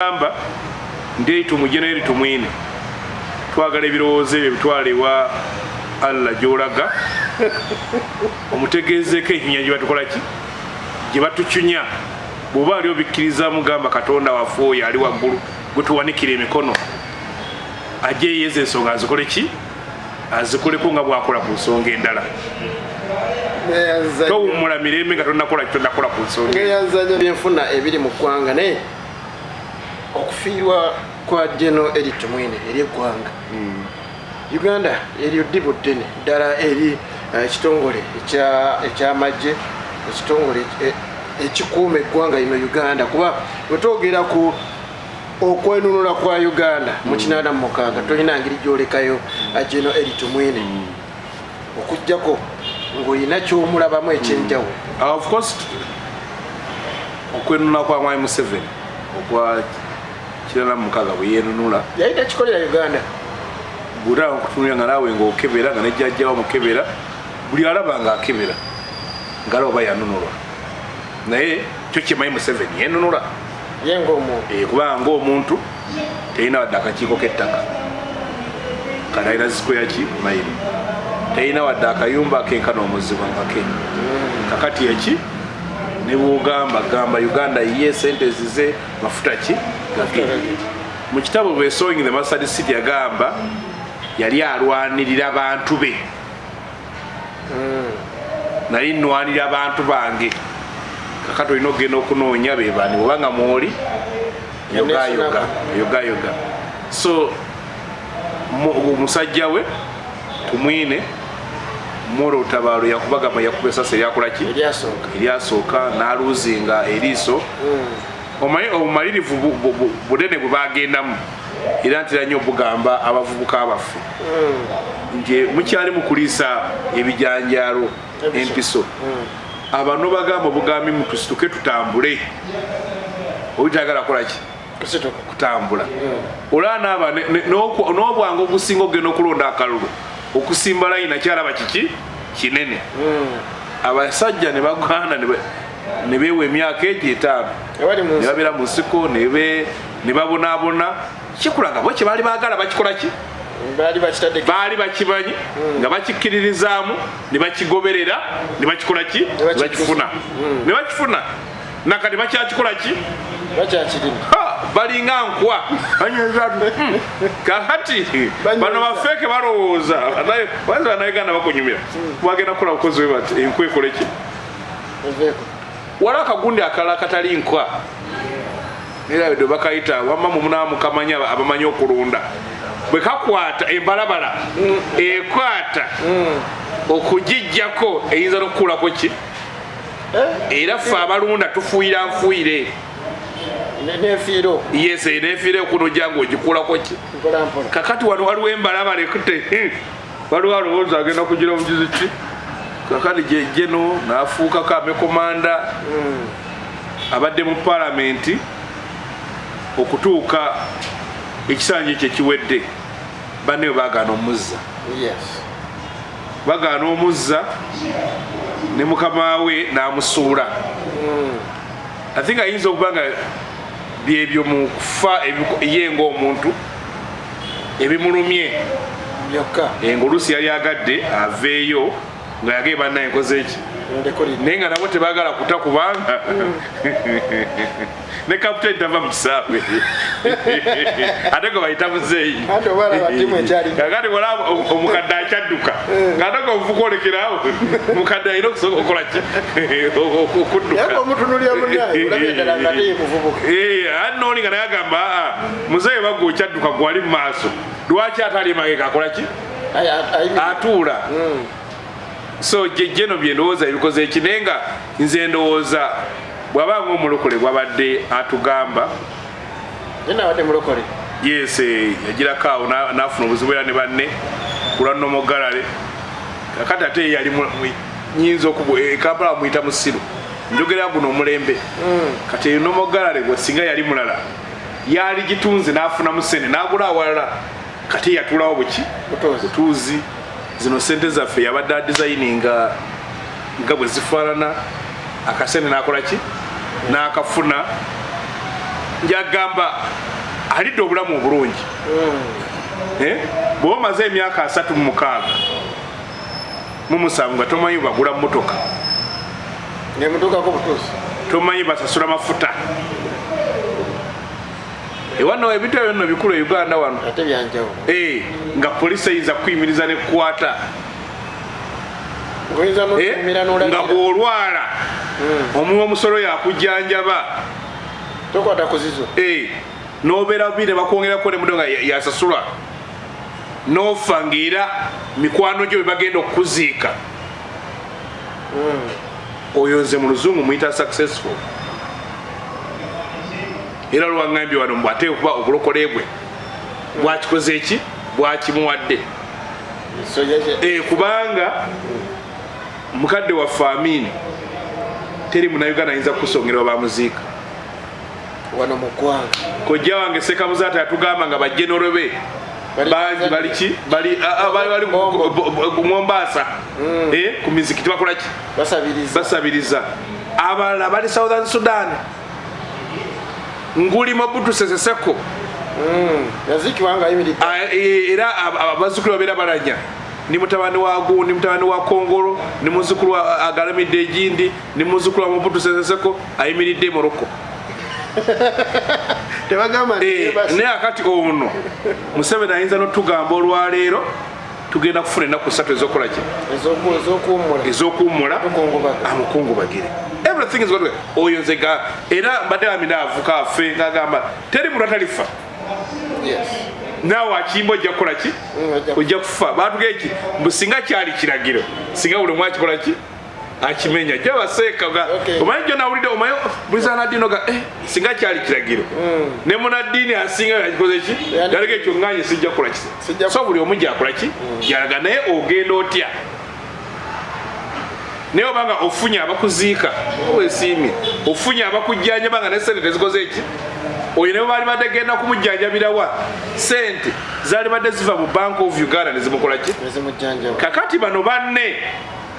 amba ndi tumujeneri tumwine. Twagala ebirowoozo ebyo bitwala ewa allah gyolaga. Omutegezeeko enyinya gye batukola ki? Gye batucunya bw'oba ali obikkiriza mugamba katonda waffe oyo ali waggulu gwetuwanikira emikono ajje eyeza ensonga azikole ki? Azikoleko nga bwakola ku nsonga endala. Towumula mirembe nga tonakola kitonakola ku nsonga. Ngeyanzanya byenfuna ebiri mu ggwanga naye okufiirwa kwa geno eri tumwine eri eggwanga. Uganda eryo ddibu ddene ddala eri eh, ekitongole ekya- ekyamagye ekitongole e- ekikuuma eggwanga lino uganda. Kuba wetwogera ku okwenunula kwa uganda mu kinaana mu mukaaga tolina ngeri gyolekayo geno eri tumwine okugjako ng'olina kyomulabamu ekyenjawulo. Of course okwenunula kwa mwami museveni okwa kirana mukaaga bwe yenunula yali takikolera uganda. Bwotaba okutunulira nga naawe ngaokebera nga nejjajjawo mukebera buli alaba nga akebera ngaalaba oba yanunulwa. Naye kyo kimanyi museveni yenunula Eh, kubanga ngaomuntu terina wadde akakiiko k'ettaka. Kati alina zikoya ki? Mayiro terina wadde akayumba kenkana omuzibwa nga ke. Kakati eki ne bwogamba gamba uganda ye sente zize mafuta ki? Gake mu kitabo bwe sowing the mustard city yagamba yali alwanirira bantu be. Nali nnwanirira abantu bange. Kakati olina okgenda okunoonya bebani obanga mwoli yogayoga. So mu- omusajja we tumwine mwola olutabaalo yakubagamba yakuba esasa eryakolaki eryasooka eryasooka n'aluuzinga eriiso. Omanyi obumalirivu bu- bu- bu- bunene bwe bagendamu era ntera nnyo obugamba abavubuka baffe nti mukyali mukuliisa ebijanjaalo Empiso. empiso abano bagamba obugambi mutusituke tutambule. Obitagala kolaki kusituka. Kutambula. Olaba naaba ne- ne- n'okwa- n'obwangu obusinga okugenda okulonda akalulu okusimba layini nakyalaba kiki? Kinene. Abasajja ne bagwana ne be- ne beewa emyaka egyo etaano. Ne babeera mu nsiko ne ne babonaabona. Kikulaga bo kye baali baagala bakikola ki? Baali bakimanyi nga bakikkiririzaamu ne bakigoberera ne bakikola ki? Ne bakifuna. Ne bakifuna. Nakati bakyakikola ki? Bakyakirina. Ha, balinga nkwa. Kakati bano bafeeke balowooza. Banza banayuganda bakunyumira bagenda kukola bukozi we bati enkwa ekole ki? Eveeko waliwo akagundi akalala katali nkwa. Era bwe bakayita wamma mumunaa mukamanya abamanyi okulunda bwe kakwata embalabala ekwata okugijjako eyinza n'okukuulako ki? Era ffe abalunda tufuuyira nfuuyire nefiiro. Yes nefiire okunojja ngaogikuulako ki? Mpolampola kakati wano waliwo embalabala ekute hmm, waliwo alowooza agenda kugira obujuzi ki? Kakati jejeno nafuukako amekomanda abadde mu palamenti okutuuka ekisanja ekyo ekiwedde banne we bagaana omuzza. Yes. Bagaana omuzza ne mukama we n'amusuula. I think ayinza okuba nga byebyo mu kufa ye ng'omuntu ebimulumye byokka ndekolina naye nga nabo tebagala kuta kubanga ne kaputeni tava mu kisaawe. Ate gwe bayita muzeeyi. Kakati olaba omukadde akyadduka. Ngaate nga ovuka olekerawo mukadde alina okusoka okukola ki? Okudduka. Naye omutunulira munaye olabye ddala nga nga naye agamba aa muzeeyi bagwe okyadduka gwali mu maaso. Lwaki ate ali emabega akola ki? Aye, ayimi- atuula so jejjeno bye ndowooza ebikoze eki naye nga nze ndowooza bw'abanga omulokole bwabadde atugamba. Nabadde mulokole? Yes eh, yagirako awo na- n'afuna obuzibu era ne banne kulwa nomogalale kakati ate yali nyinza okubu e, kampala bamuyita musiru njogera guno omulembe. Kati eyo nomogalale gwe singa yali mulala yali gitunze n'afunamu sente n'agula awalala. Kati yatulawo buki? Butuuzi zino sente zaffe yabadde adizayininga nga bwe zifaanana. Akasente n'akola ki? N'akafuna. Njagamba alidde obulamu obulungi. Eh? bw'oba omaze emyaka asatu mu mukaaga mu musanvu nga tomanyi bagula motoka nemutuukako butuusi. Tomanyi basasula mafuta ewano ebintu ebyo nno bikulu e uganda wano. Eh, nga polisi eyinza kuyimiriza oyinza Eh, nga bw'olwala omuwa omusolo yakujjanjaba tokwata kuzizo Eh, nobeera bire bakwongerako nemudo nga ya- yasasulwa nofa ngaera mikwano gyo bebagenda okuziika. Oyo nze mu luzungu muyita successful era lwaŋambye wano mbw ate okuba obulokole bwe bwakikoze eki bwakimuwadde. Eh, kubanga mukadde waffe amini teri munauganda ayinza kukusongera bamuziika wano mu ggwanga kojja wange sekabuzaata yatugamba nga bajenero be bangi baliki bali a- a- bali bali Bombo. ku mombasa. Eh, mizikiti bakolaki basabiriza. Abalala bali southern sudan nguli mobutu seseseko yazikibwa nga ayimiridde A- e- era ab- ab- abazzukulu babeera balanya. Ni mutabani wa gu ni mutabani wa kongolo ni muzukulu agalamidde egindi ni muzukulu wa mobutu seseseko ayimiridde e nti Eh, naye akati ono museveni ayinza notugamba olwaleero tugenda kufuna ennaku satu ezokolaki ez'oku- ez'okuwummula amukungubagire everything is oyo nzega era mbadde amina avuka afe ngagamba teri muntu atalifa? Naawe akimba ojja kukolaki Mm, ojja- kufa. Batuga eki mbu singa kyali kiragiro singa buli omu akikolaki akimenya. Jabaseeka Okay. omanyi jo nawulidde omanyi bulizanaddiino ga eh, singa kyali kiragiro. Ne munaddiini asinga yakikoze ki? Yalega ekyo nganye sijja kukola ki? Sijja- so buli omu gyakola ki? Yalaga naye ogenda otya? Naye obanga ofunye abakuziika wesiimye ofunye abakujjanjaba nga ne sente tezikoze eki oyo ne baali badde genda kumujjanjabirawa sente zaali badde ziva mu bank of uganda nezimukola ki? Kakati bano banne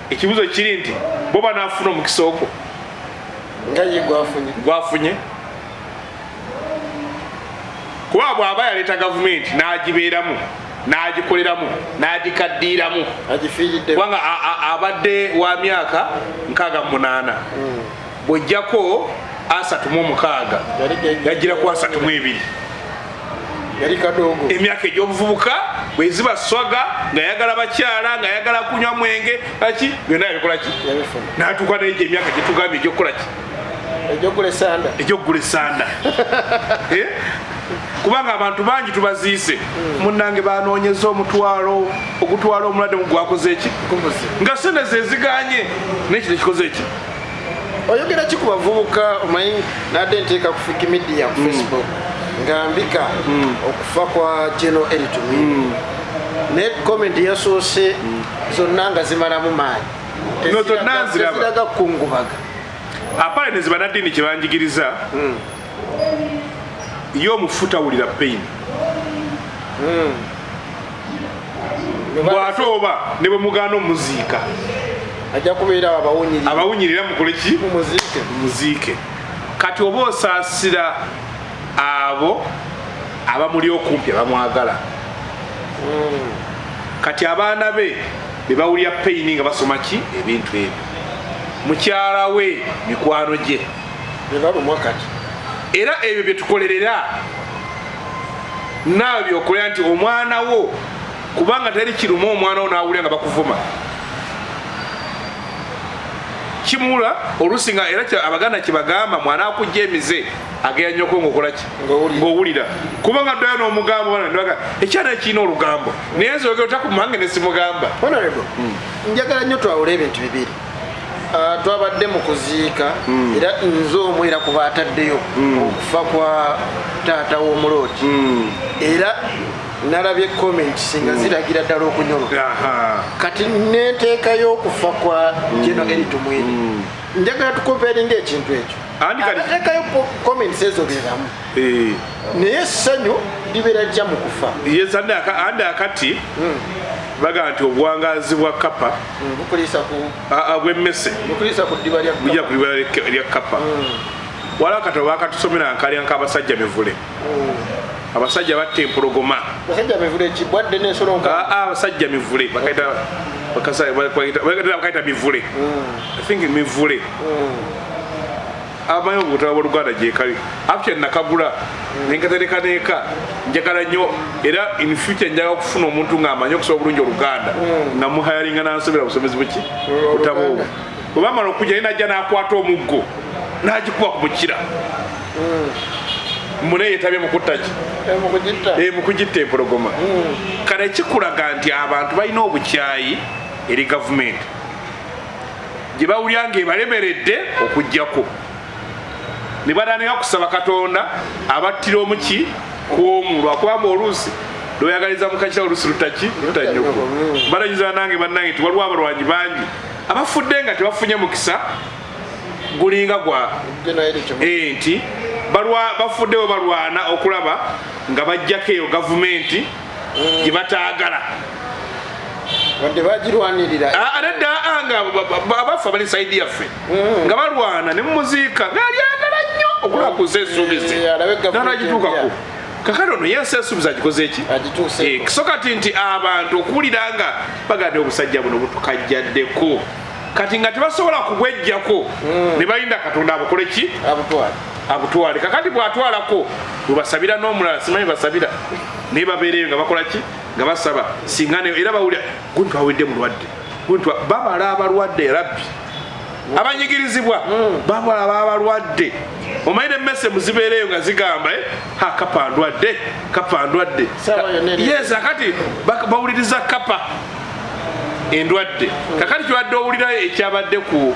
ekibuzo kiri nti bo banaafuna omukisa ogwo. Nga ye gwafunye. Gwafunye. Kuba bw'aba yaleeta gavumenti n'agibeeramu n'agikoleramu n'agikaddiiramu. Kubanga abadde wa myaka 68 bw'ojjako asatu mu mukaaga Yali ge- yagira ku asatu mu ebiri. Emyaka egy'obuvubuka bweziba swaga ng'ayagala bakyala ng'ayagala kunywa mwenge aki byonna yabikola ki? Yabifuna n'atuuka naye emyaka gyetugambye egyokukola ki? Ejjokula esanda. Egyokugula esanda. Eh? kubanga abantu bangi tubaziise. Munange banoonyeza omutwalo ogutwala omulwadde mu gwakoze eki nga sente zeziganye nekino ekikoze eki oyogera ki ku bavubuka? Omanyi nadde nteeka ku wikimedia ku facebook. nga mbika okufa kwa geno eritumi ne komenti yasoose zonna nga zimalamu maanyi. Teziraga kukungubaga apale ne zibanaddiini kyebanjigiriza ye omufu tawulira payini bw'ate oba ne bwe mugaana omuziika. Ajja kubeera abawunyiri abawunyirira mukole ki? Mumuziike muziike. Kati oba osaasira abo abamuli okumpi abamwagala. Kati abaana be be bawulira payini nga basoma ki? Ebintu ebyo. Mukyala we mikwano gye. Era ebyo byetukolerera naawe byokolera nti omwana wo kubanga teri kiruma omwana wo nawulira nga bakuvuma kimula oluusi nga era abaganda kyebagamba mwana akujja emize agera nyoko ngaokolaki ngaowulira kubanga ddayo n'omugambo banaga ekyana ekirina olugambo? Naye nzogera otakumange nesimugamba honorable njagala nnyo twawula ebintu bibiri twabadde mu kuziika era nze omu era kuba ataddeyo okufa kwa taata w'omulooti era nalabye comment singa ziragira ddala okunyoloka Aha. kati nenteekayo okufa kwa geno eritumwini njagala tukomperinga ekintu ekyo. Abateekayo comments ezo beramu Eh, naye essanyu libeera jja mu kufa. Yes andi aka- andi akati baga nti obuwangazi bwa kapa Mm, bw'emmese bukulisa ku ddiba lya bujja ku libala lya kapa waliwo akatabo bakatusomera nkalya nk'abasajja mivule. Abasajja batta empologoma. Basajja mivule n'ensolo nka Ah, ah, abasajja mivule. Bakaita mivule. I think mivule abamanyi obutabo bwoluganda gyekali actually nakagula nenkatereka neeka njagala nnyo. Era in future njagala okufuna omuntu ng'amanyi okusoma bulungi oluganda. Nga muhayalinga nansobera busomezi buki? Butabo obwo. Bwebamala okujja ye najja n'akwata omuggo n'agikuba ku mukira. Mune yetabye mukuttaki mukugitta Eh, mukugitta empologoma. Kale kikulaga nti abantu balina obukyayi eri gavumenti. Gye bawulya ngaebalemeredde okugjako ne batandika kusaba katonda abattira omuki kwomu lwakubanga oluusi. Lweyagaliza mukakira oluusi lutaki lutanyoko balagiza nange bannange nti waliwo abalwanyi bangi. Abafudde nga tebafunye mukisa gulinga gwa nti balwa- bafuddewo balwana okulaba nga bajjako eyo gavumenti gye bataagala. Wadde bagirwanirira. Ah, nedda ah, nga ba- ba- ba- abafu abali saidi yaffe. Nga balwana ne mumuziika ngaalyagala nnyo okulakuza esuubizi Eh, empya. kakati ono yensi esuubizi agikoze eki agituuse. So kati nti abantu okuwulira nga bagande obusajja buno butukajjaddeko. Kati nga tebasobola kubwejjako ne balinda katonda abukole ki? Abutwale. Kakati bwatwalako bwebasabira n'omulala simanyi basabira? Naye babeereyo nga bakola ki? Nga basaba. Singa ne- era bawulira gunti awedde mulwadde. Gunti wa- babala abalwadde rabbi abanyigirizibwa. Babala abalwadde omanyire emmese muzibeereyo nga zigamba eh, ha kapa ndwadde kapa ndwadde. Yes kakati bak- bawuliriza kapa endwadde. Kakati kibadde owulirayo ekyabadde ku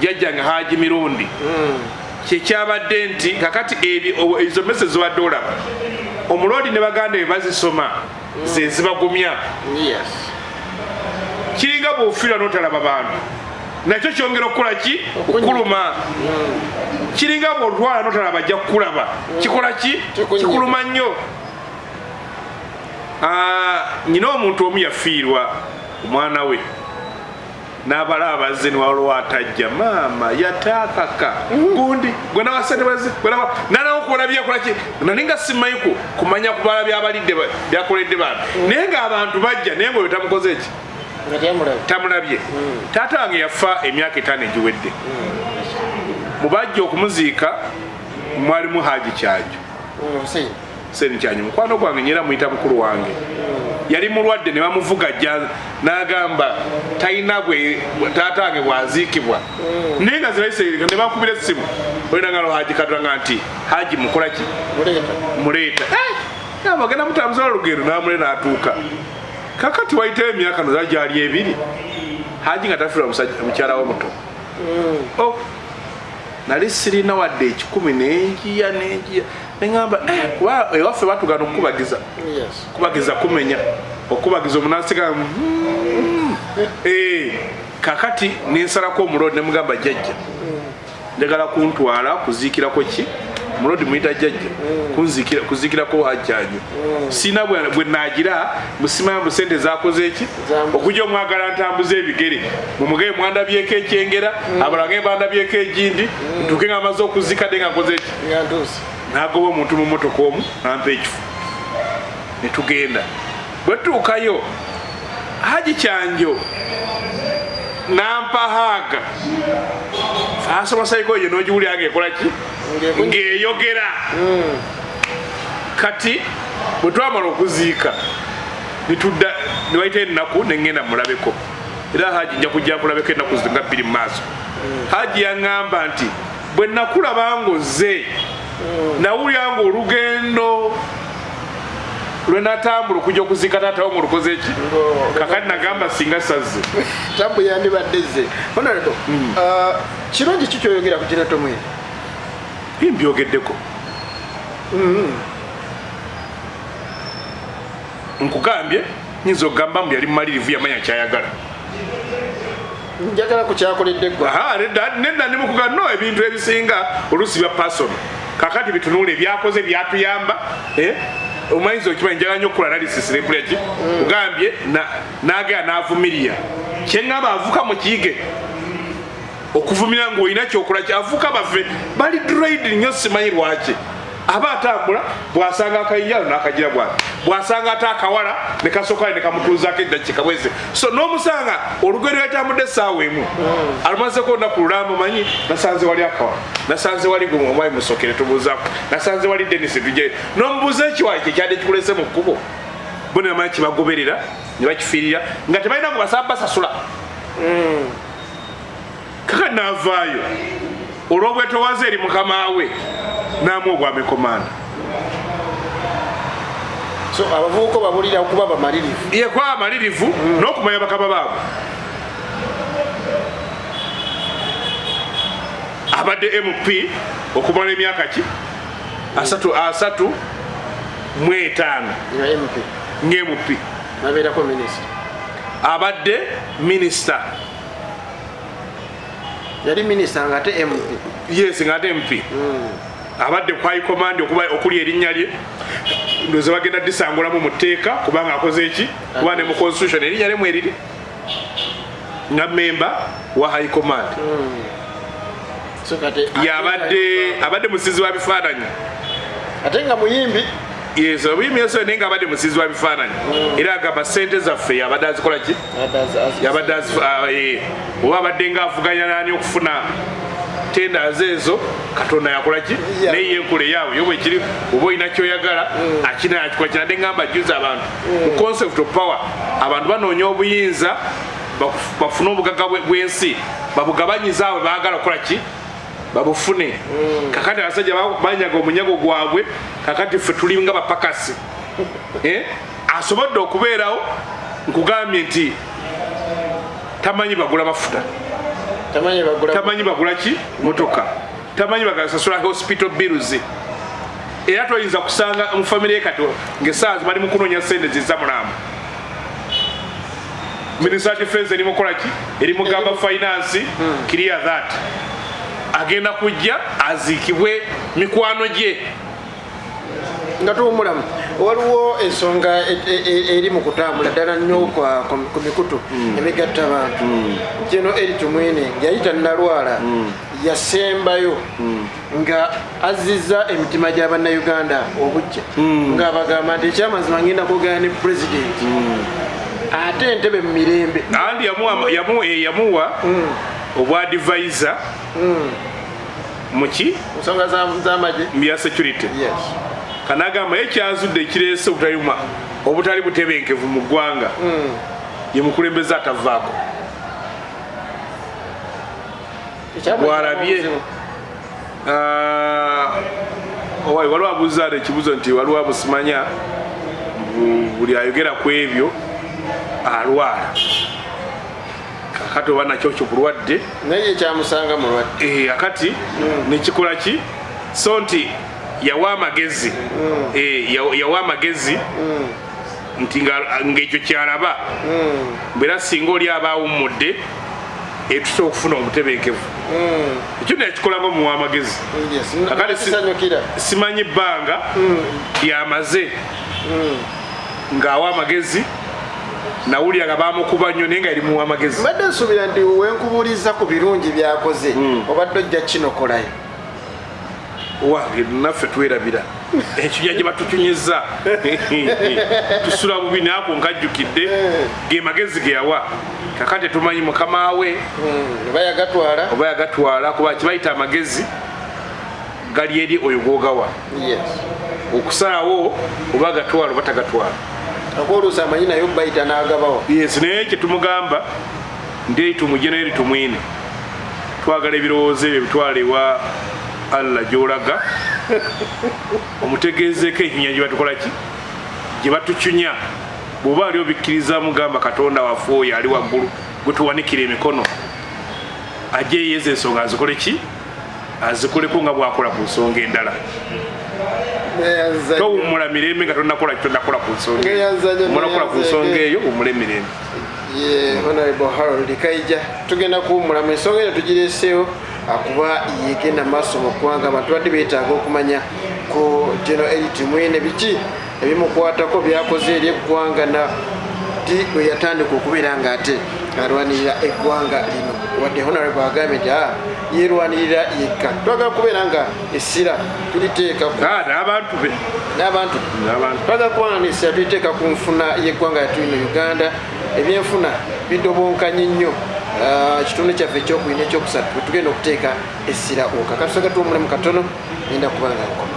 jjajjange haji mirundi kyekyabadde nti kakati ezo mese zibadde olaba omuloodi ne baganda bye bazisoma ze zibagumya. Yes. Kiringa bw'ofiira n'otalaba bantu nakyo kyongera okukola ki? Okuluma. Kiringa bw'otwala n'otalaba ajja kukulaba. Kikola ki? Kikuluma nnyo. Ah, nyina omuntu omu yafiirwa omwana we. N'abala abazze niwaliwo atajja. Maama yataakaka gundi gwe nawasenebazi nanawo kubola byakola ki? Nani nga simanyiku kumanya kubala byabalidde ba- byakoledde bantu naye ng'abantu bajja naye ngaoyo tamukoze eki tamulabye. Taata wange yafa emyaka etaano egiwedde. Mubajja okumuziika mwalimu haji kyanjo Hussein. Seni kyanjo mukwano gwange nyera muyita mukulu wange. Yali mulwadde ne bamuvuga jja n'agamba talina bwe taata wange bwaziikibwa. Naye nga zirayise ne bakubira essimu. Olinangalo haji katanga nti haji mukola ki? Muleeta. Muleeta. Bagenda mutambuza olugendo namule n'atuuka kakati wayitayo emyaka noza gyali ebiri. Haji nga musajja- mukyala we muto Oh, nali sirina wadde ekikumi nenjiya nenjiya. Neŋamba "Eh, kuba ewaffe batugana okukubagiza. Yes. Kubagiza kumenya. Okubagiza omunasiga kakati nensalako omulodi nemugamba jjajja. Njagala kuntwala kuziikirako ki mulodi muyita jjajja kuziikirako hajjanyo sina bwe nagira musimayo mu sente zakoze eki? Okujja omwagala ntambuza ebigere. Mumugee mwandabyeko ekyengera abalala nge bandabyeko egindi ntuke nga maze okuzikadde nga nkoze eki? Nagoba omuntu mu motoka omu nampa ekifo netugenda bwetuukayo haji kyanjo nampa haaga asomasaiko eyo nogiwulira ngaekola ki? Ng'ekunyi- ng'eyogera. Kati bwe twamala okuziika netudda newayita ennaku neŋŋenda mulabeko. Era haji nja kujja kulabeko ennaku nga bbiri mu maaso. Haji yaŋŋamba nti bwe nakulaba ng'ozze nawulira nga olugendo lwe natambula okujja okuziika taatawo nga olukoze eki kakati nagamba singa sazze. Tabu yandibadde ze honorable uh, kirungi ki kyoyogera ku kireto mwene bimbyogeddeko nkugambye nyinza okugamba mbu yali mumalirivu yamanya kyayagala. Njagala ku kyakoledde eggwa Aha, nedda nedda ndi mukuga no ebintu ebisinga oluusi bya pasono kakati bitunule ebyakoze byatuyamba eh? Omanyiza okimanyi njagala nnyo okukola analysis nepulya ki kugambye na- nagera n'avumirira kyeŋŋamba avuka mu kiyige okuvumira ngaolina kyokola kyafuuka baffe bali draid nnyo simanyi lwaki aba atambula bwasanga akayinjalo nakagira bwati. Bwasanga ate akawala nekasokale nekamutuuzako eddakika bweze so nomusanga olugendo yatambudde esaawa emu. Alumazeko olunaku lulambo manyi nasanze wali akawala. Nasanze wali gwe omwami musokere tubuuzako. Nasanze wali denis tuje nomubuuza ekiwayi kyekyadde kikulese mu kkubo. Bonamanyi kibagoberera nebakifiirira nga tebalina ngo basaba basasula. Kaka naavaayo olwobwetowaza eri mukama we namu obwamekomanda so abavubuka babulira okuba bamalirivu. Yekwaba amalirivu n'okumanya bakama baabwe abadde mp okumala emyaka ki? Asatu asatu mu etaano nga mp nabeerako minisita. Abadde minisita. Yali minisita nga ate mp yes nga ate mp abadde kwai command okuba okuli erinnya lye ndoze bagenda disangulamu mu tteeka kubanga akoze eki? Kuba ne mu constitution. Erinnya lye mweriri nga memba wa high command. Yabadde abadde musizi wa bifaananyi. ate nga muyimbi? Yes obuyimyeso naye nga abadde musizi wa bifaananyi. Era agamba sente zaffe yabadde azikola ki? Yabadde ah, eh, oba abadde nga avuganya nani okufuna tendas ezo katonda yakola ki? Yeah. naye yenkula eyaabwe yo bwekiri oba olina kyoyagala akina yakikola kinadde ngamba juza abantu. Mu concept of power abantu banoonya obuyinza bafune obugagga bwe- bw'ensi babugabanyiza abwe baagala okukola ki? Babufune. Kakati abasajja ba- banyaga omunyago gwabwe kakati ffe tuli nga bapakasi. Eh? asobodde okubeerawo nkugambye nti tamanyi bagula mafuta tamanyi bagula tamanyi bagula ki? Motoka tamanyi bagasasula hospital bills. Era toyinza kusanga mu famire ye kati ngaesaazi bali mu kunoonya sente ziza mulamu. Minisita defense eri mukola ki? Eri mugamba finance clear that. Agenda kujja aziikibwe mikwano gye. Nga tuwumulamu waliwo ensonga e- e- e- eri mu kutambula ddala nnyo kwa- ku- ku mikutu emigatta abantu. Kino eri tumwine yayita nalwala yasembayo nga azizza emitima gy'abannayuganda obujja. Ng'abagamba nti ekyamazima ngenda kwogera ne pulezidenti ate entebe mu mirembe. Andi yamuwa- yamu- eh, yamuwa obwadivisa muki ensonga za- z'amagye mbya security. Yes kanagamba ekyazudde ekireese obutali ma- obutali butebenkevu mu ggwanga ye mukulembeze atavaako Bw'alabye. obuzibu. Ah, owali waliwo abuuzaada ekibuzo nti waliwo abusimanya bu- buli ayogera ku ebyo alwala. Kakati oba nakyo kyo bulwadde naye ekyamusanga mulwadde Eh, akati nekikola ki? So nti yawa amagezi. Eh, yawa- amagezi. Nti nga- ngaekyo kyalaba. Mbeera singa oli aba awummudde etusobola okufuna obutebenkevu. Ekyo nekikolango muwa amagezi. Nakisanyukira. simanyi bbanga lyamaze ng'awa amagezi nawulira nga bamukuba nnyo naye nga eri muwa amagezi. Mbadde nsuubira nti wenkubuuliza ku birungi byakoze obadde ojja kinokolayo wange naffe twerabira. Ekinya gye batucunyiza tusula bubi naako nkajjukidde ge magezi ge yawa. Kakati tumanyi mukama we. Oba yagatwala oba yagatwala kuba kibayita amagezi gali eri oyo gogawa yes. Okusalawo oba agatwala oba tagatwala. Akwoluusa amanyi naye bayita n'agabawa yes naye kyetumugamba ndi tumuje naye tumwine. Twagala ebirowoozo ebyo bitwala ewa allah gyolaga omutegezeeko ekinya gye batukola ki? Gye batucunya bw'oba ali obikkiriza mugamba katonda waffe oyo ali waggulu gwe tuwanikira emikono ajje yeeza ensonga azikole ki? Azikoleko nga bwakola ku nsonga endala. Towummula mirembe nga tonakola ku eyo. Ngeyazanya, Omala okukola ku nsonga eyo wummule emirembe ye honorable harold kaija tugenda kuwumulamu ensonga eno tugireseewo akuba yegenda maaso mu ggwanga abantu badde beetaaga okumanya ku geno erit mwine biki ebimukwatako byakoze eri eggwanga na ti bwe yatandika okubeera nga ate alwanirira eggwanga lino. Wadde honorable agambye nti "Ah, yerwanirira yekka. Twagala kubeera nga essira tuliteeka Ah, n'abantu be. N'abantu. Twagala kubanga nessira tuliteeka ku nfuna y'eggwanga yatu ino uganda. Ebyenfuna bidobonkanye nnyo Ah, ekitundu kyaffe ekyokubina ekyokusatu tugenda okuteeka essira okakatusagatwa omulimu katono genda kubanga nkoma